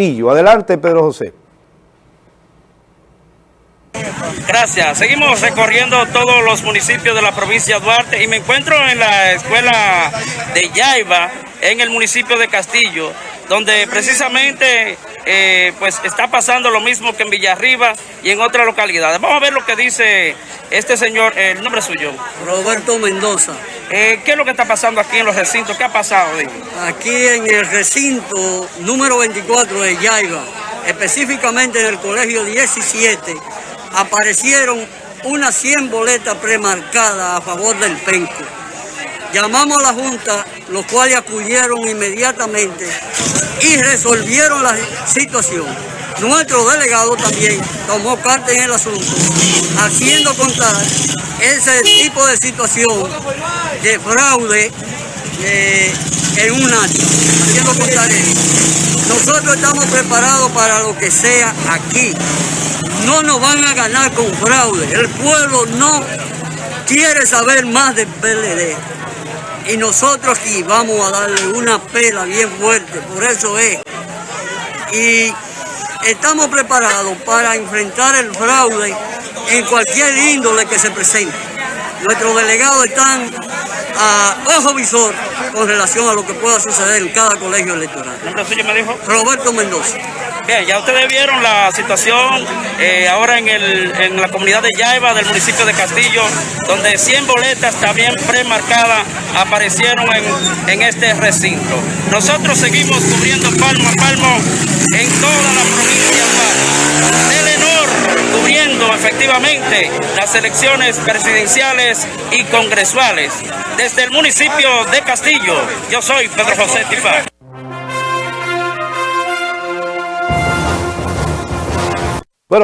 Castillo. Adelante, Pedro José. Gracias. Seguimos recorriendo todos los municipios de la provincia de Duarte y me encuentro en la escuela de Yaiba, en el municipio de Castillo, donde precisamente eh, pues está pasando lo mismo que en Villarriba y en otras localidades. Vamos a ver lo que dice este señor, el nombre suyo. Roberto Mendoza. Eh, ¿Qué es lo que está pasando aquí en los recintos? ¿Qué ha pasado? Aquí en el recinto número 24 de Yaiba, específicamente en el colegio 17, aparecieron unas 100 boletas premarcadas a favor del penco. Llamamos a la Junta, los cuales acudieron inmediatamente y resolvieron la situación. Nuestro delegado también tomó parte en el asunto, haciendo contar ese tipo de situación de fraude eh, en un año. Nosotros estamos preparados para lo que sea aquí. No nos van a ganar con fraude. El pueblo no quiere saber más del PLD. Y nosotros aquí vamos a darle una pela bien fuerte, por eso es. Y estamos preparados para enfrentar el fraude en cualquier índole que se presente. Nuestros delegados están a ojo visor con relación a lo que pueda suceder en cada colegio electoral. ¿El nombre suyo me dijo? Roberto Mendoza. Bien, ya ustedes vieron la situación eh, ahora en, el, en la comunidad de Yaiba del municipio de Castillo, donde 100 boletas también premarcadas aparecieron en, en este recinto. Nosotros seguimos cubriendo palmo a palmo en toda la provincia de efectivamente las elecciones presidenciales y congresuales. Desde el municipio de Castillo, yo soy Pedro José Tifá.